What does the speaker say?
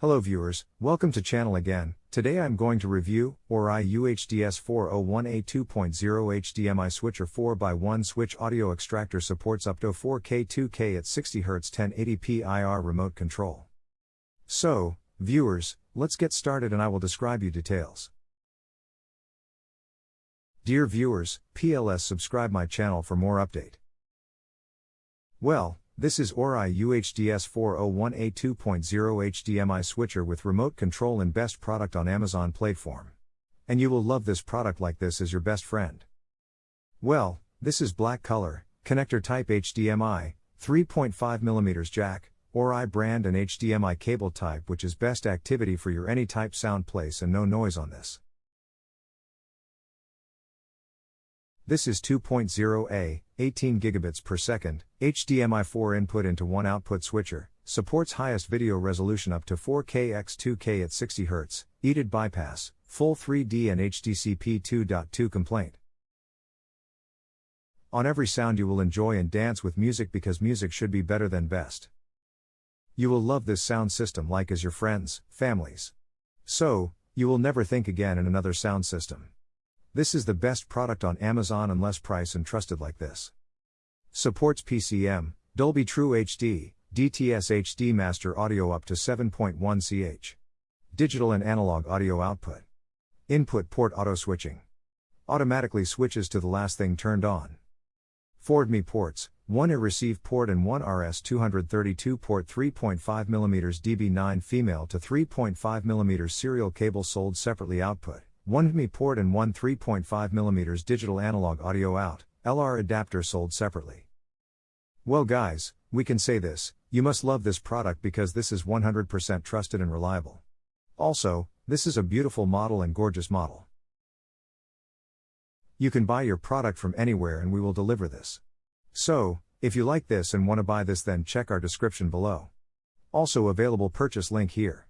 Hello viewers, welcome to channel again. Today I'm going to review OREI UHDS 401A 2.0 HDMI switcher 4x1 switch audio extractor supports up to 4K 2K at 60Hz 1080p IR remote control. So, viewers, let's get started and I will describe you details. Dear viewers, PLS subscribe my channel for more update. Well, this is OREI UHDS 401A 2.0 HDMI switcher with remote control and best product on Amazon platform. And you will love this product like this as your best friend. Well, this is black color, connector type HDMI, 3.5mm jack, OREI brand and HDMI cable type which is best activity for your any type sound place and no noise on this. This is 2.0A, 18 gigabits per second, HDMI 4 input into 1 output switcher, supports highest video resolution up to 4K x 2K at 60 Hz, EDID bypass, full 3D and HDCP 2.2 complaint. On every sound you will enjoy and dance with music because music should be better than best. You will love this sound system like as your friends, families. So, you will never think again in another sound system. This is the best product on Amazon unless price and trusted like this. Supports PCM, Dolby True HD, DTS HD Master Audio up to 7.1 ch. Digital and analog audio output. Input port auto switching. Automatically switches to the last thing turned on. Ford Me ports, one IR receive port and one RS232 port 3.5mm DB9 female to 3.5mm serial cable sold separately output one HDMI port and one 3.5mm digital analog audio out, LR adapter sold separately. Well, guys, we can say this you must love this product because this is 100% trusted and reliable. Also, this is a beautiful model and gorgeous model. You can buy your product from anywhere and we will deliver this. So, if you like this and want to buy this, then check our description below. Also, available purchase link here.